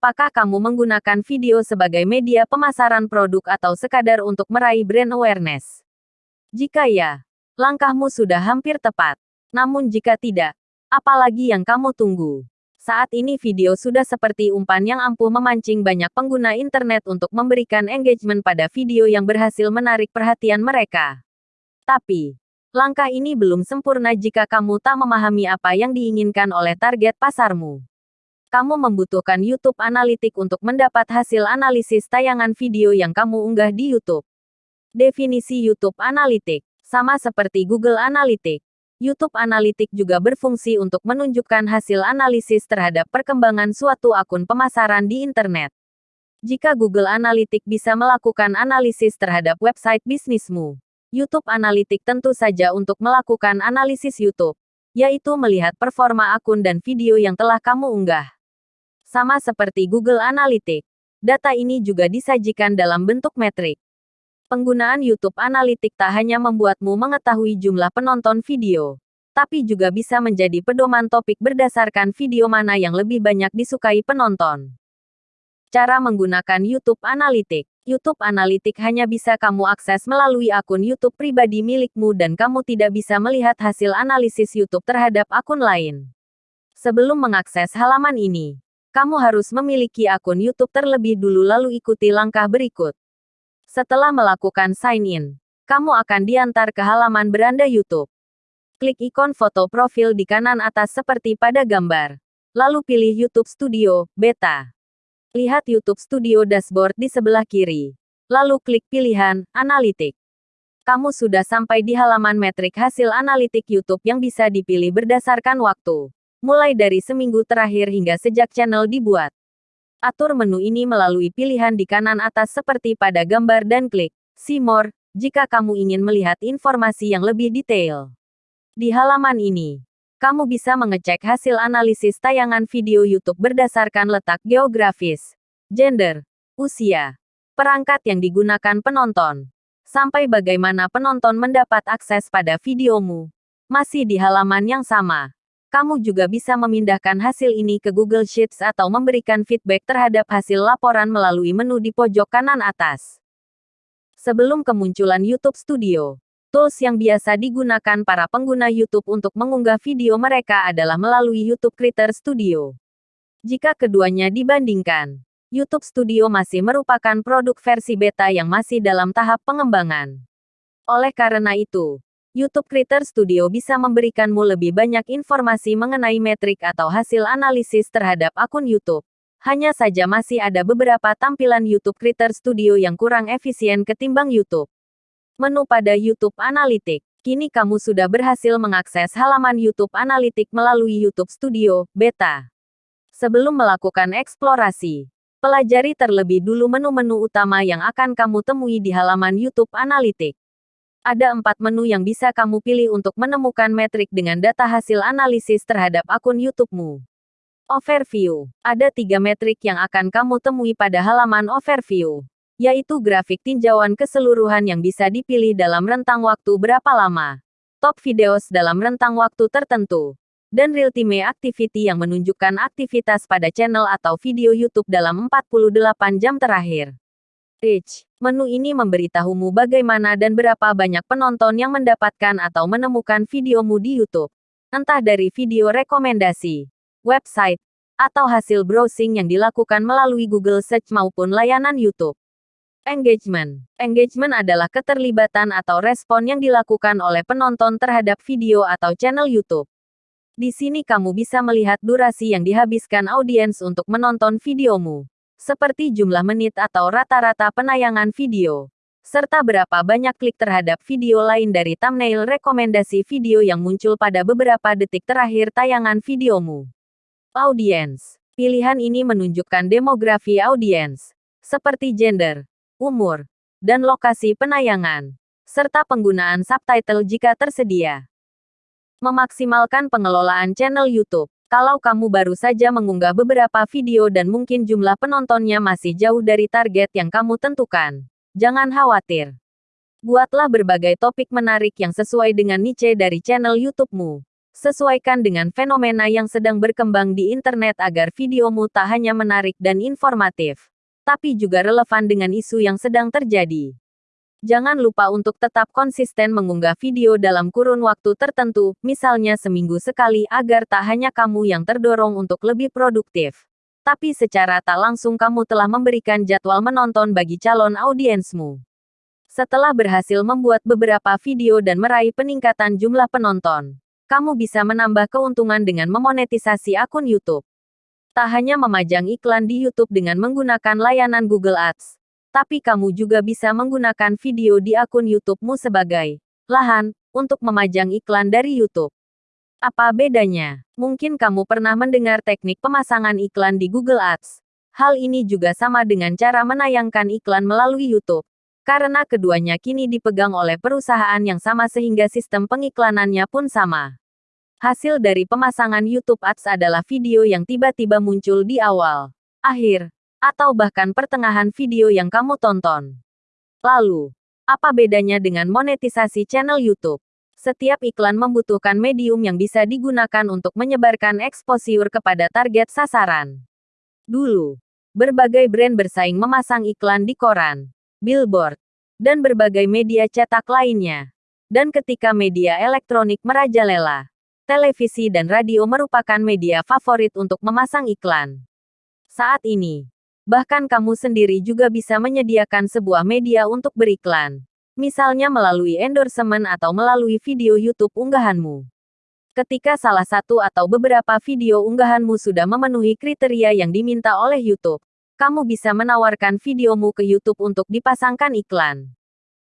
Apakah kamu menggunakan video sebagai media pemasaran produk atau sekadar untuk meraih brand awareness? Jika ya, langkahmu sudah hampir tepat. Namun jika tidak, apalagi yang kamu tunggu? Saat ini video sudah seperti umpan yang ampuh memancing banyak pengguna internet untuk memberikan engagement pada video yang berhasil menarik perhatian mereka. Tapi, langkah ini belum sempurna jika kamu tak memahami apa yang diinginkan oleh target pasarmu. Kamu membutuhkan YouTube Analytics untuk mendapat hasil analisis tayangan video yang kamu unggah di YouTube. Definisi YouTube Analytics sama seperti Google Analytics. YouTube Analytics juga berfungsi untuk menunjukkan hasil analisis terhadap perkembangan suatu akun pemasaran di internet. Jika Google Analytics bisa melakukan analisis terhadap website bisnismu, YouTube Analytics tentu saja untuk melakukan analisis YouTube, yaitu melihat performa akun dan video yang telah kamu unggah. Sama seperti Google Analytics, data ini juga disajikan dalam bentuk metrik. Penggunaan YouTube Analytics tak hanya membuatmu mengetahui jumlah penonton video, tapi juga bisa menjadi pedoman topik berdasarkan video mana yang lebih banyak disukai penonton. Cara menggunakan YouTube Analytics YouTube Analytics hanya bisa kamu akses melalui akun YouTube pribadi milikmu dan kamu tidak bisa melihat hasil analisis YouTube terhadap akun lain. Sebelum mengakses halaman ini, kamu harus memiliki akun YouTube terlebih dulu lalu ikuti langkah berikut. Setelah melakukan sign in, kamu akan diantar ke halaman beranda YouTube. Klik ikon foto profil di kanan atas seperti pada gambar. Lalu pilih YouTube Studio, Beta. Lihat YouTube Studio Dashboard di sebelah kiri. Lalu klik pilihan Analitik. Kamu sudah sampai di halaman metrik hasil analitik YouTube yang bisa dipilih berdasarkan waktu. Mulai dari seminggu terakhir hingga sejak channel dibuat. Atur menu ini melalui pilihan di kanan atas seperti pada gambar dan klik See More jika kamu ingin melihat informasi yang lebih detail. Di halaman ini, kamu bisa mengecek hasil analisis tayangan video YouTube berdasarkan letak geografis, gender, usia, perangkat yang digunakan penonton, sampai bagaimana penonton mendapat akses pada videomu. Masih di halaman yang sama, kamu juga bisa memindahkan hasil ini ke Google Sheets atau memberikan feedback terhadap hasil laporan melalui menu di pojok kanan atas. Sebelum kemunculan YouTube Studio, tools yang biasa digunakan para pengguna YouTube untuk mengunggah video mereka adalah melalui YouTube Creator Studio. Jika keduanya dibandingkan, YouTube Studio masih merupakan produk versi beta yang masih dalam tahap pengembangan. Oleh karena itu, YouTube Creator Studio bisa memberikanmu lebih banyak informasi mengenai metrik atau hasil analisis terhadap akun YouTube. Hanya saja masih ada beberapa tampilan YouTube Creator Studio yang kurang efisien ketimbang YouTube. Menu pada YouTube Analytics. Kini kamu sudah berhasil mengakses halaman YouTube Analytics melalui YouTube Studio Beta. Sebelum melakukan eksplorasi, pelajari terlebih dulu menu-menu utama yang akan kamu temui di halaman YouTube Analytics. Ada empat menu yang bisa kamu pilih untuk menemukan metrik dengan data hasil analisis terhadap akun YouTube-mu. Overview. Ada tiga metrik yang akan kamu temui pada halaman Overview, yaitu grafik tinjauan keseluruhan yang bisa dipilih dalam rentang waktu berapa lama, top videos dalam rentang waktu tertentu, dan real-time activity yang menunjukkan aktivitas pada channel atau video YouTube dalam 48 jam terakhir. Rich. Menu ini memberitahumu bagaimana dan berapa banyak penonton yang mendapatkan atau menemukan videomu di YouTube. Entah dari video rekomendasi, website, atau hasil browsing yang dilakukan melalui Google Search maupun layanan YouTube. Engagement. Engagement adalah keterlibatan atau respon yang dilakukan oleh penonton terhadap video atau channel YouTube. Di sini kamu bisa melihat durasi yang dihabiskan audiens untuk menonton videomu seperti jumlah menit atau rata-rata penayangan video, serta berapa banyak klik terhadap video lain dari thumbnail rekomendasi video yang muncul pada beberapa detik terakhir tayangan videomu. Audiens. Pilihan ini menunjukkan demografi audiens, seperti gender, umur, dan lokasi penayangan, serta penggunaan subtitle jika tersedia. Memaksimalkan pengelolaan channel YouTube. Kalau kamu baru saja mengunggah beberapa video dan mungkin jumlah penontonnya masih jauh dari target yang kamu tentukan, jangan khawatir. Buatlah berbagai topik menarik yang sesuai dengan niche dari channel YouTube-mu. Sesuaikan dengan fenomena yang sedang berkembang di internet agar videomu tak hanya menarik dan informatif, tapi juga relevan dengan isu yang sedang terjadi. Jangan lupa untuk tetap konsisten mengunggah video dalam kurun waktu tertentu, misalnya seminggu sekali agar tak hanya kamu yang terdorong untuk lebih produktif. Tapi secara tak langsung kamu telah memberikan jadwal menonton bagi calon audiensmu. Setelah berhasil membuat beberapa video dan meraih peningkatan jumlah penonton, kamu bisa menambah keuntungan dengan memonetisasi akun YouTube. Tak hanya memajang iklan di YouTube dengan menggunakan layanan Google Ads, tapi kamu juga bisa menggunakan video di akun YouTube-mu sebagai lahan untuk memajang iklan dari YouTube. Apa bedanya? Mungkin kamu pernah mendengar teknik pemasangan iklan di Google Ads. Hal ini juga sama dengan cara menayangkan iklan melalui YouTube. Karena keduanya kini dipegang oleh perusahaan yang sama sehingga sistem pengiklanannya pun sama. Hasil dari pemasangan YouTube Ads adalah video yang tiba-tiba muncul di awal, akhir, atau bahkan pertengahan video yang kamu tonton. Lalu, apa bedanya dengan monetisasi channel YouTube? Setiap iklan membutuhkan medium yang bisa digunakan untuk menyebarkan eksposur kepada target sasaran. Dulu, berbagai brand bersaing memasang iklan di koran, billboard, dan berbagai media cetak lainnya. Dan ketika media elektronik merajalela, televisi dan radio merupakan media favorit untuk memasang iklan. Saat ini, Bahkan kamu sendiri juga bisa menyediakan sebuah media untuk beriklan. Misalnya melalui endorsement atau melalui video YouTube unggahanmu. Ketika salah satu atau beberapa video unggahanmu sudah memenuhi kriteria yang diminta oleh YouTube, kamu bisa menawarkan videomu ke YouTube untuk dipasangkan iklan.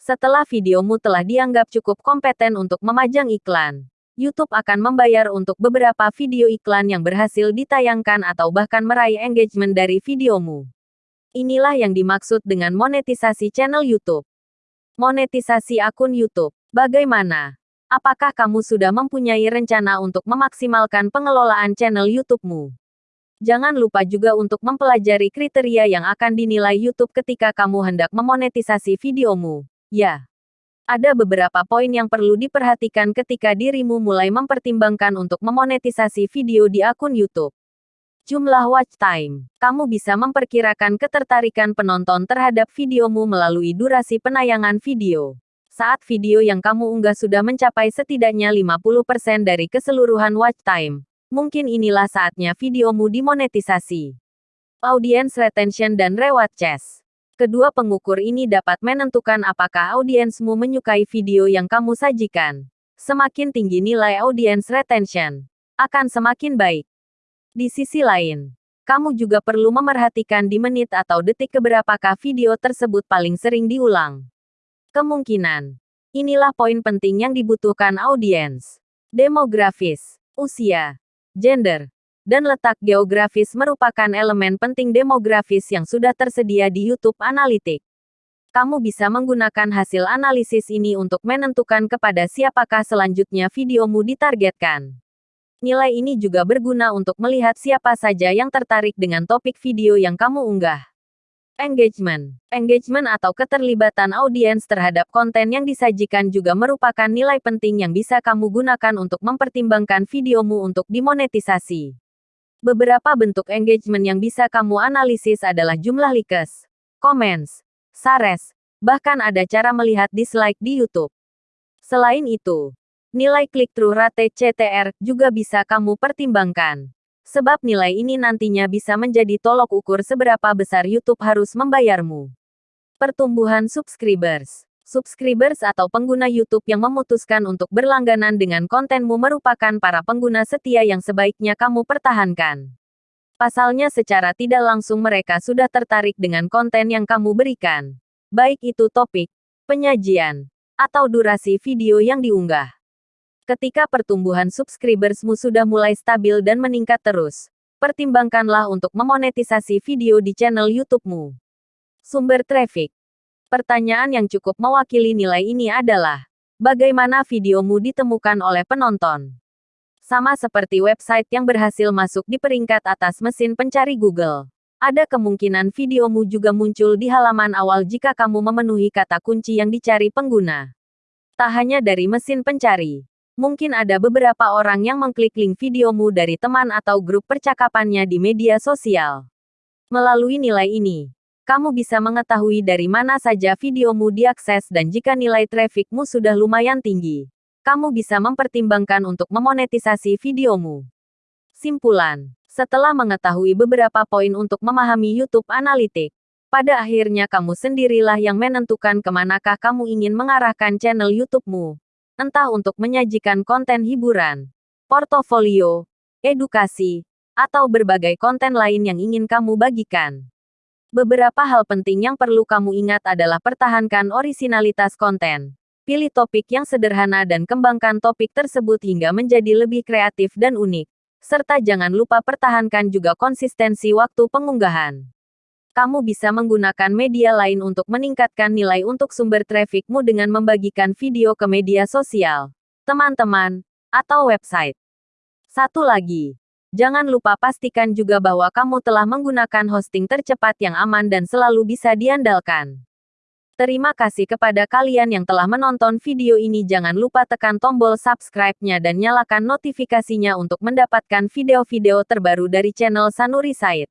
Setelah videomu telah dianggap cukup kompeten untuk memajang iklan, YouTube akan membayar untuk beberapa video iklan yang berhasil ditayangkan atau bahkan meraih engagement dari videomu. Inilah yang dimaksud dengan monetisasi channel YouTube. Monetisasi akun YouTube. Bagaimana? Apakah kamu sudah mempunyai rencana untuk memaksimalkan pengelolaan channel YouTube-mu? Jangan lupa juga untuk mempelajari kriteria yang akan dinilai YouTube ketika kamu hendak memonetisasi videomu. Ya. Ada beberapa poin yang perlu diperhatikan ketika dirimu mulai mempertimbangkan untuk memonetisasi video di akun YouTube. Jumlah watch time. Kamu bisa memperkirakan ketertarikan penonton terhadap videomu melalui durasi penayangan video. Saat video yang kamu unggah sudah mencapai setidaknya 50% dari keseluruhan watch time, mungkin inilah saatnya videomu dimonetisasi. Audience retention dan reward chest. Kedua pengukur ini dapat menentukan apakah audiensmu menyukai video yang kamu sajikan. Semakin tinggi nilai audience retention, akan semakin baik. Di sisi lain, kamu juga perlu memerhatikan di menit atau detik keberapakah video tersebut paling sering diulang. Kemungkinan. Inilah poin penting yang dibutuhkan audiens. Demografis, usia, gender, dan letak geografis merupakan elemen penting demografis yang sudah tersedia di YouTube Analytics. Kamu bisa menggunakan hasil analisis ini untuk menentukan kepada siapakah selanjutnya videomu ditargetkan. Nilai ini juga berguna untuk melihat siapa saja yang tertarik dengan topik video yang kamu unggah. Engagement. Engagement atau keterlibatan audiens terhadap konten yang disajikan juga merupakan nilai penting yang bisa kamu gunakan untuk mempertimbangkan videomu untuk dimonetisasi. Beberapa bentuk engagement yang bisa kamu analisis adalah jumlah likes, comments, shares, bahkan ada cara melihat dislike di YouTube. Selain itu, nilai click-through rate CTR juga bisa kamu pertimbangkan. Sebab nilai ini nantinya bisa menjadi tolok ukur seberapa besar YouTube harus membayarmu. Pertumbuhan subscribers subscribers atau pengguna YouTube yang memutuskan untuk berlangganan dengan kontenmu merupakan para pengguna setia yang sebaiknya kamu pertahankan. Pasalnya secara tidak langsung mereka sudah tertarik dengan konten yang kamu berikan. Baik itu topik, penyajian, atau durasi video yang diunggah. Ketika pertumbuhan subscribersmu sudah mulai stabil dan meningkat terus, pertimbangkanlah untuk memonetisasi video di channel YouTube-mu. Sumber traffic Pertanyaan yang cukup mewakili nilai ini adalah, bagaimana videomu ditemukan oleh penonton? Sama seperti website yang berhasil masuk di peringkat atas mesin pencari Google. Ada kemungkinan videomu juga muncul di halaman awal jika kamu memenuhi kata kunci yang dicari pengguna. Tak hanya dari mesin pencari, Mungkin ada beberapa orang yang mengklik link videomu dari teman atau grup percakapannya di media sosial. Melalui nilai ini, kamu bisa mengetahui dari mana saja videomu diakses dan jika nilai trafficmu sudah lumayan tinggi, kamu bisa mempertimbangkan untuk memonetisasi videomu. Simpulan setelah mengetahui beberapa poin untuk memahami YouTube Analytics, pada akhirnya kamu sendirilah yang menentukan ke manakah kamu ingin mengarahkan channel YouTube-mu. Entah untuk menyajikan konten hiburan, portofolio, edukasi, atau berbagai konten lain yang ingin kamu bagikan. Beberapa hal penting yang perlu kamu ingat adalah pertahankan orisinalitas konten. Pilih topik yang sederhana dan kembangkan topik tersebut hingga menjadi lebih kreatif dan unik serta jangan lupa pertahankan juga konsistensi waktu pengunggahan. Kamu bisa menggunakan media lain untuk meningkatkan nilai untuk sumber trafficmu dengan membagikan video ke media sosial, teman-teman, atau website. Satu lagi, jangan lupa pastikan juga bahwa kamu telah menggunakan hosting tercepat yang aman dan selalu bisa diandalkan. Terima kasih kepada kalian yang telah menonton video ini. Jangan lupa tekan tombol subscribe-nya dan nyalakan notifikasinya untuk mendapatkan video-video terbaru dari channel Sanuri Said.